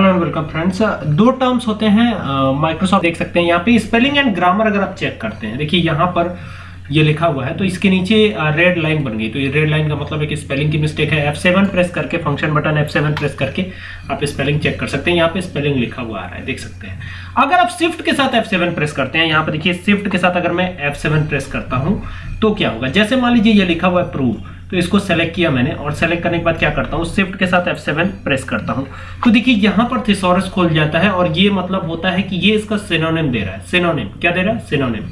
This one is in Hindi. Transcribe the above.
हेलो एंड वेलकम फ्रेंड्स दो टर्म्स होते हैं माइक्रोसॉफ्ट देख सकते हैं यहाँ पे। स्पेलिंग एंड ग्रामर अगर आप चेक करते हैं, देखिए यहाँ पर ये लिखा हुआ है तो इसके नीचे रेड लाइन बन गई। तो ये रेड लाइन का मतलब है कि स्पेलिंग की मिस्टेक है। F7 प्रेस करके फ़ंक्शन बटन F7 प्रेस करके आप स्पेलिंग चेक कर सकते हैं। यहाँ पे स्पेलिंग लिखा हुआ आ रहा है, देख सकते हैं। अगर आप शिफ्ट के साथ F7 प्रेस करते हैं, यहाँ पे देखिए शिफ्ट के साथ अगर मैं F7 प्रेस करता हूँ तो क्या होगा? जैसे मान लीजिए ये लिखा हुआ है प्रूव तो इसको सेलेक्ट किया मैंने और सेलेक्ट करने के बाद क्या करता हूँ? शिफ्ट के साथ F7 प्रेस करता हूँ। तो देखिए, यहाँ पर थिसोरस खोल जाता है और ये मतलब होता है कि ये इसका सिनोनिम दे रहा है। सिनोनिम क्या दे रहा है? सिनोनिम